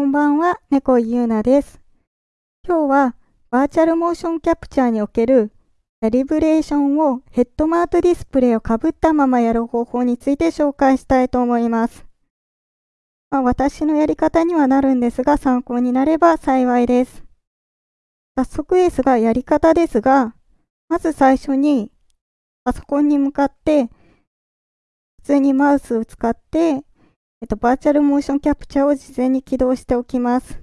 こんばんは、猫井ゆうなです。今日はバーチャルモーションキャプチャーにおけるキャリブレーションをヘッドマウントディスプレイをかぶったままやる方法について紹介したいと思います。まあ、私のやり方にはなるんですが、参考になれば幸いです。早速ですが、やり方ですが、まず最初にパソコンに向かって、普通にマウスを使って、えっと、バーチャルモーションキャプチャーを事前に起動しておきます。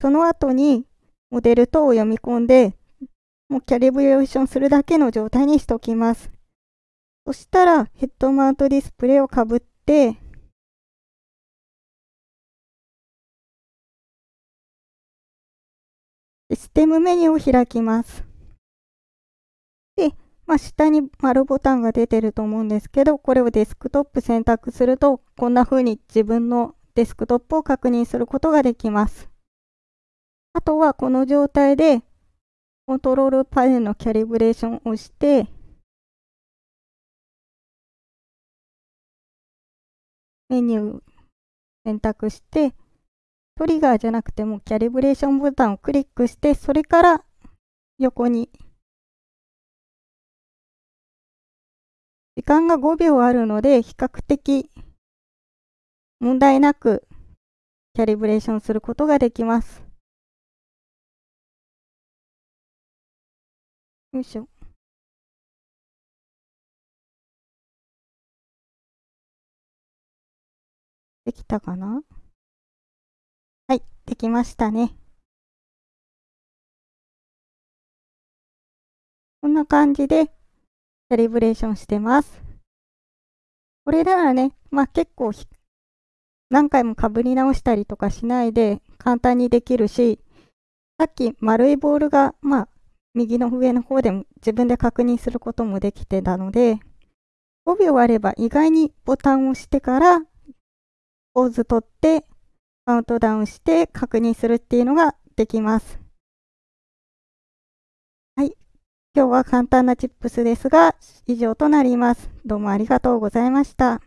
その後に、モデル等を読み込んで、もうキャリブレーションするだけの状態にしておきます。そしたら、ヘッドマウントディスプレイをかぶって、システムメニューを開きます。で、まあ、下に丸ボタンが出てると思うんですけど、これをデスクトップ選択すると、こんな風に自分のデスクトップを確認することができます。あとはこの状態で、コントロールパネルのキャリブレーションを押して、メニュー選択して、トリガーじゃなくてもキャリブレーションボタンをクリックして、それから横に。時間が5秒あるので、比較的問題なくキャリブレーションすることができます。よいしょ。できたかな？はい、できましたね。こんな感じで、セリブレーションしてます。これならね、まあ結構何回もかぶり直したりとかしないで簡単にできるし、さっき丸いボールが、まあ、右の上の方でも自分で確認することもできてたので、5秒あれば意外にボタンを押してからポーズ取ってカウントダウンして確認するっていうのができます。今日は簡単なチップスですが、以上となります。どうもありがとうございました。